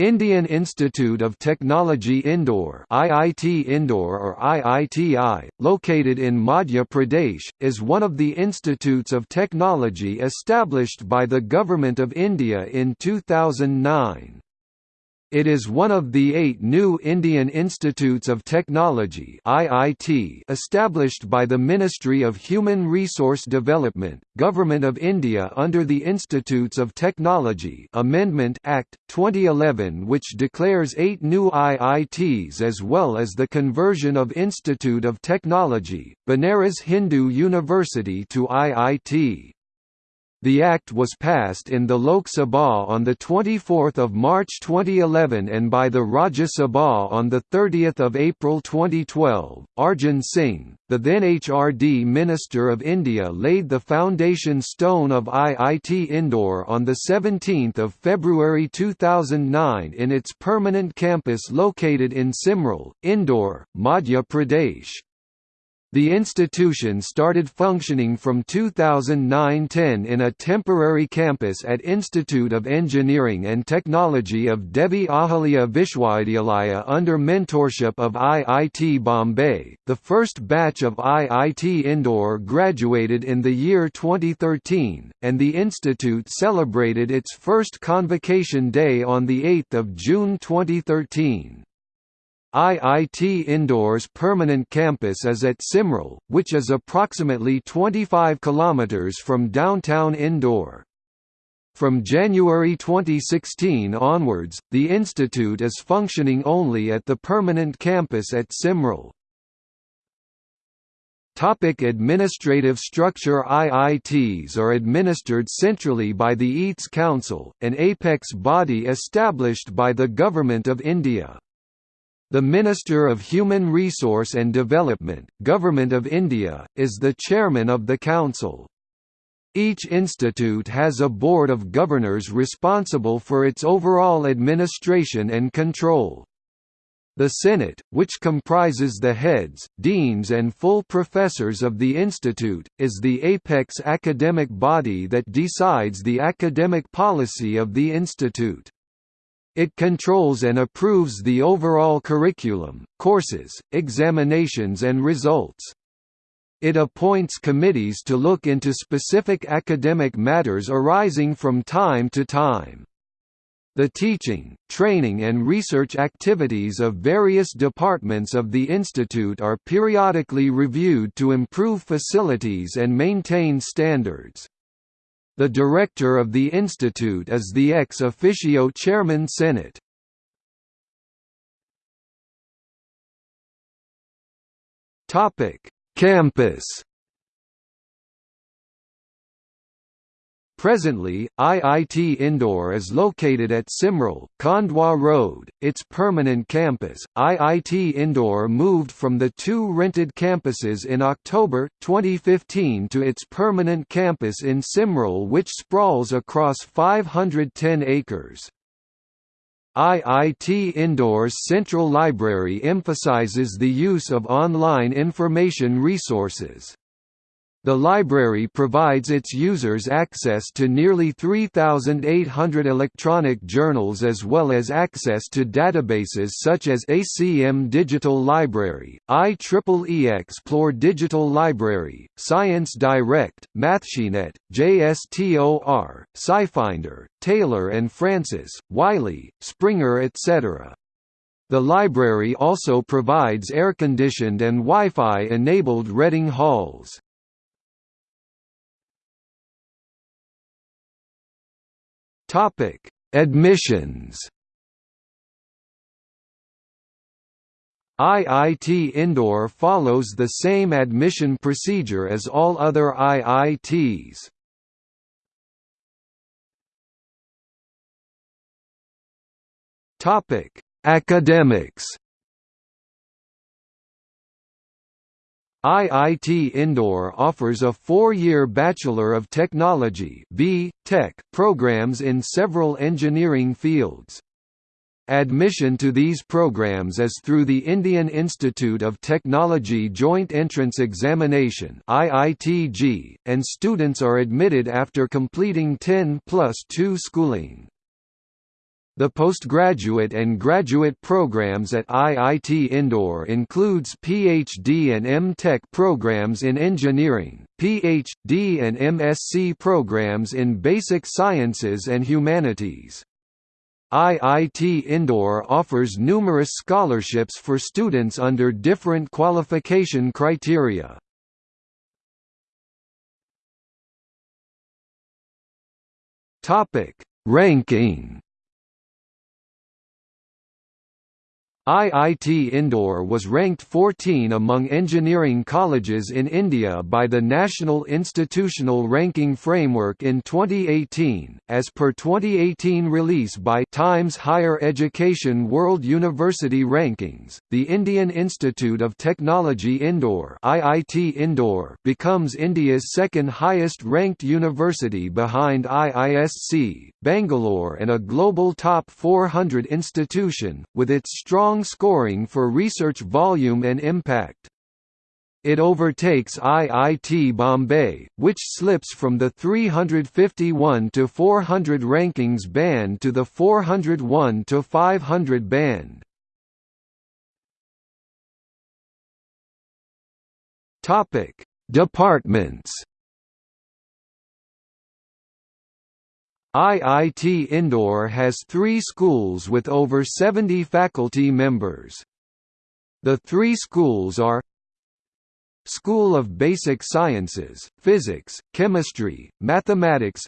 Indian Institute of Technology Indore IIT Indore or IITI, located in Madhya Pradesh, is one of the institutes of technology established by the Government of India in 2009. It is one of the eight new Indian Institutes of Technology (IIT) established by the Ministry of Human Resource Development, Government of India under the Institutes of Technology Amendment Act 2011 which declares eight new IITs as well as the conversion of Institute of Technology, Banaras Hindu University to IIT. The Act was passed in the Lok Sabha on 24 March 2011 and by the Rajya Sabha on 30 April 2012. Arjun Singh, the then HRD Minister of India laid the foundation stone of IIT Indore on 17 February 2009 in its permanent campus located in Simral, Indore, Madhya Pradesh. The institution started functioning from 2009–10 in a temporary campus at Institute of Engineering and Technology of Devi Ahalya Vishwavidyalaya under mentorship of IIT Bombay. The first batch of IIT Indore graduated in the year 2013, and the institute celebrated its first convocation day on 8 June 2013. IIT Indore's permanent campus is at Simral, which is approximately 25 km from downtown Indore. From January 2016 onwards, the institute is functioning only at the permanent campus at Simral. Topic administrative structure IITs are administered centrally by the IIT Council, an apex body established by the Government of India. The Minister of Human Resource and Development, Government of India, is the chairman of the council. Each institute has a board of governors responsible for its overall administration and control. The Senate, which comprises the heads, deans and full professors of the institute, is the apex academic body that decides the academic policy of the institute. It controls and approves the overall curriculum, courses, examinations and results. It appoints committees to look into specific academic matters arising from time to time. The teaching, training and research activities of various departments of the institute are periodically reviewed to improve facilities and maintain standards. The director of the institute is the ex officio chairman Senate. Topic: Campus Presently, IIT Indore is located at Simral, Khandwa Road, its permanent campus. IIT Indore moved from the two rented campuses in October 2015 to its permanent campus in Simral, which sprawls across 510 acres. IIT Indore's Central Library emphasizes the use of online information resources. The library provides its users access to nearly 3,800 electronic journals as well as access to databases such as ACM Digital Library, IEEE Xplore Digital Library, Science Direct, MathSciNet, JSTOR, SciFinder, Taylor and Francis, Wiley, Springer etc. The library also provides air-conditioned and Wi-Fi enabled reading halls. Topic: Admissions. IIT Indore follows the same admission procedure as all other IITs. Topic: Academics. IIT Indore offers a four-year Bachelor of Technology B. Tech programs in several engineering fields. Admission to these programs is through the Indian Institute of Technology Joint Entrance Examination and students are admitted after completing 10 plus 2 schooling. The postgraduate and graduate programs at IIT Indore includes PhD and M.Tech programs in engineering, PhD and MSc programs in basic sciences and humanities. IIT Indore offers numerous scholarships for students under different qualification criteria. Ranking IIT Indore was ranked 14 among engineering colleges in India by the National Institutional Ranking Framework in 2018, as per 2018 release by Times Higher Education World University Rankings. The Indian Institute of Technology Indore (IIT Indore) becomes India's second highest ranked university behind IISc, Bangalore, and a global top 400 institution, with its strong scoring for research volume and impact. It overtakes IIT Bombay, which slips from the 351 to 400 rankings band to the 401 to 500 band. Topic: Departments IIT Indore has three schools with over 70 faculty members. The three schools are School of Basic Sciences, Physics, Chemistry, Mathematics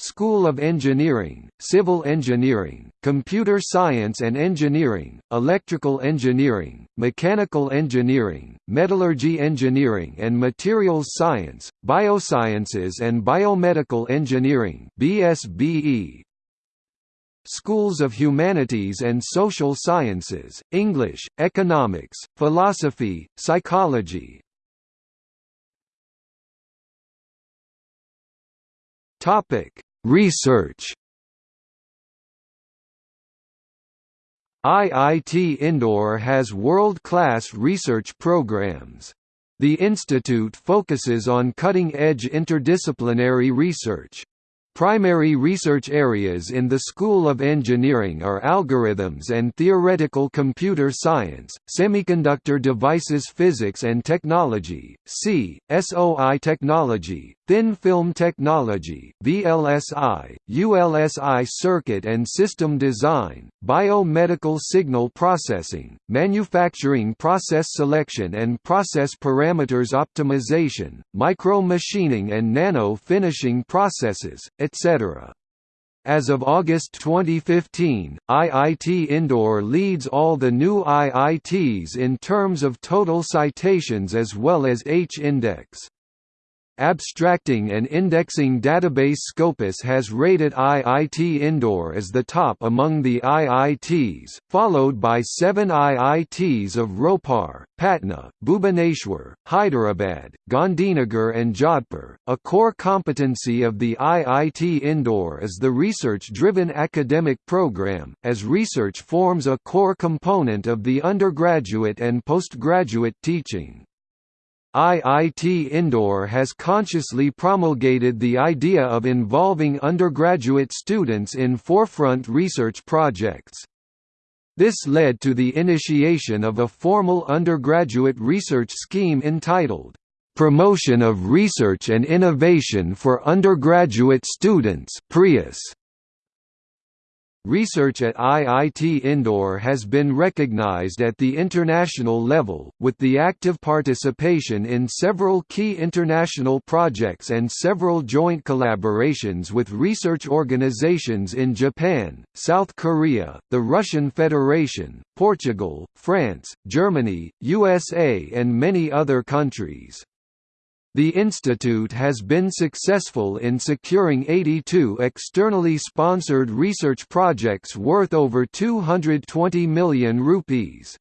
School of Engineering, Civil Engineering, Computer Science and Engineering, Electrical Engineering, Mechanical Engineering, Metallurgy Engineering and Materials Science, Biosciences and Biomedical Engineering BSBE, Schools of Humanities and Social Sciences, English, Economics, Philosophy, Psychology, Topic: Research IIT Indore has world-class research programs. The institute focuses on cutting-edge interdisciplinary research. Primary research areas in the School of Engineering are algorithms and theoretical computer science, semiconductor devices physics and technology, C, SOI technology, thin film technology, VLSI, ULSI circuit and system design, biomedical signal processing, manufacturing process selection and process parameters optimization, micro-machining and nano-finishing processes, etc. As of August 2015, IIT Indore leads all the new IITs in terms of total citations as well as H-index. Abstracting and Indexing Database Scopus has rated IIT Indore as the top among the IITs, followed by seven IITs of Ropar, Patna, Bhubaneswar, Hyderabad, Gandhinagar and Jodhpur. A core competency of the IIT Indore is the research-driven academic program, as research forms a core component of the undergraduate and postgraduate teaching. IIT Indore has consciously promulgated the idea of involving undergraduate students in forefront research projects. This led to the initiation of a formal undergraduate research scheme entitled, "'Promotion of Research and Innovation for Undergraduate Students' PRIUS'. Research at IIT Indore has been recognized at the international level, with the active participation in several key international projects and several joint collaborations with research organizations in Japan, South Korea, the Russian Federation, Portugal, France, Germany, USA and many other countries. The institute has been successful in securing 82 externally sponsored research projects worth over 220 million rupees.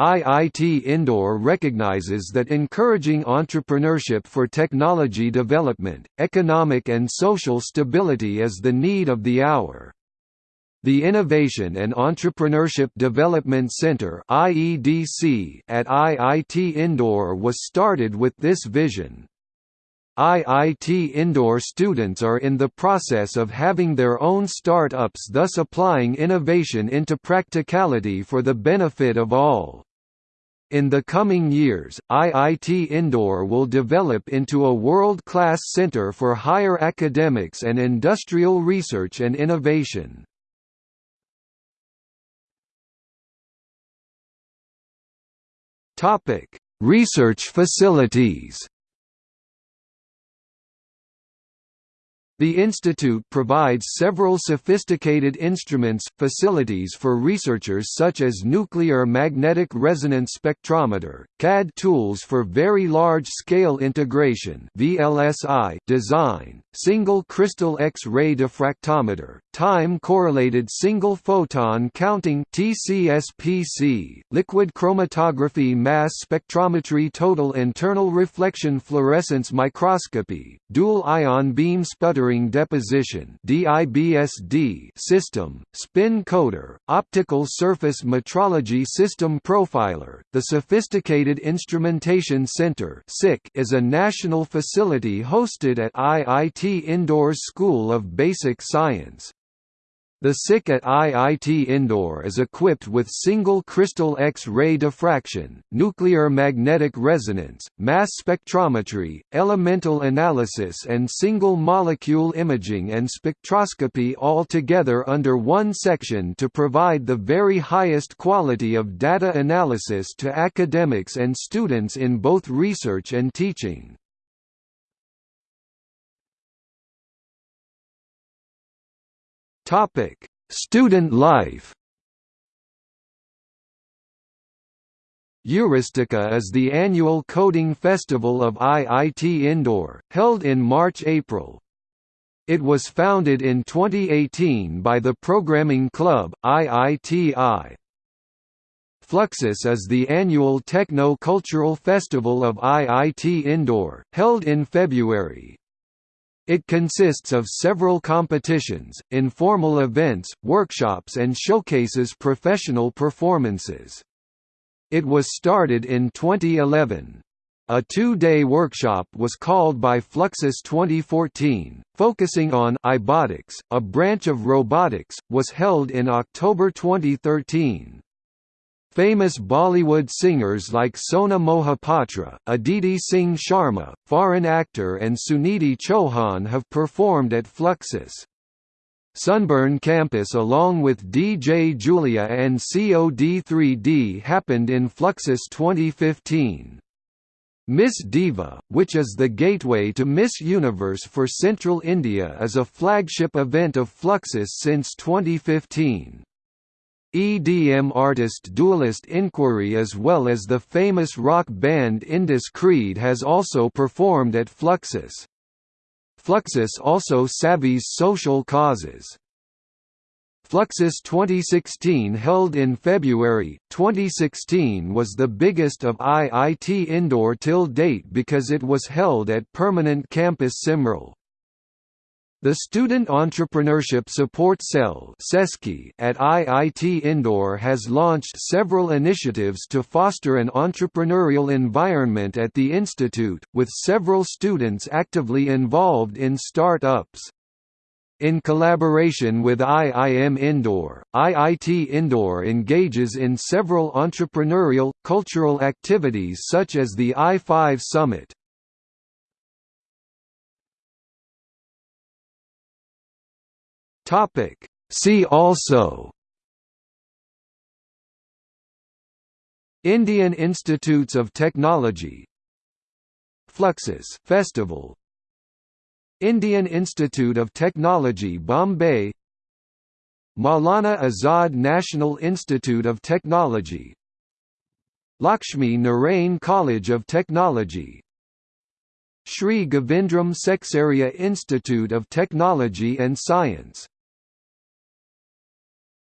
IIT Indore recognizes that encouraging entrepreneurship for technology development, economic and social stability is the need of the hour. The Innovation and Entrepreneurship Development Center (IEDC) at IIT Indore was started with this vision. IIT Indore students are in the process of having their own start-ups thus applying innovation into practicality for the benefit of all. In the coming years, IIT Indore will develop into a world-class center for higher academics and industrial research and innovation. Research facilities The institute provides several sophisticated instruments, facilities for researchers such as nuclear magnetic resonance spectrometer, CAD tools for very large-scale integration VLSI design, single crystal X-ray diffractometer, time-correlated single-photon counting TCSPC, liquid chromatography mass spectrometry total internal reflection fluorescence microscopy, dual-ion beam sputtering deposition DIBSD system, spin coater, optical surface metrology system profiler. The Sophisticated Instrumentation Center is a national facility hosted at IIT Indore's School of Basic Science. The SIC at IIT Indore is equipped with single crystal X-ray diffraction, nuclear magnetic resonance, mass spectrometry, elemental analysis and single molecule imaging and spectroscopy all together under one section to provide the very highest quality of data analysis to academics and students in both research and teaching. Topic: Student life. Euristica is the annual coding festival of IIT Indore, held in March–April. It was founded in 2018 by the Programming Club, IITI. Fluxus is the annual techno-cultural festival of IIT Indore, held in February. It consists of several competitions, informal events, workshops and showcases professional performances. It was started in 2011. A two-day workshop was called by Fluxus 2014, focusing on iBotics, a branch of robotics, was held in October 2013. Famous Bollywood singers like Sona Mohapatra, Aditi Singh Sharma, foreign actor and Sunidhi Chauhan have performed at Fluxus. Sunburn Campus along with DJ Julia and COD3D happened in Fluxus 2015. Miss Diva, which is the gateway to Miss Universe for Central India is a flagship event of Fluxus since 2015. EDM artist Dualist Inquiry as well as the famous rock band Indus Creed has also performed at Fluxus. Fluxus also savvies social causes. Fluxus 2016 held in February, 2016 was the biggest of IIT Indore till date because it was held at Permanent Campus Simral. The Student Entrepreneurship Support Cell at IIT Indore has launched several initiatives to foster an entrepreneurial environment at the institute, with several students actively involved in start-ups. In collaboration with IIM Indore, IIT Indore engages in several entrepreneurial, cultural activities such as the I-5 Summit. Topic. See also Indian Institutes of Technology Fluxus Festival Indian Institute of Technology Bombay Maulana Azad National Institute of Technology Lakshmi Narain College of Technology Sri Govindram Seksaria Institute of Technology and Science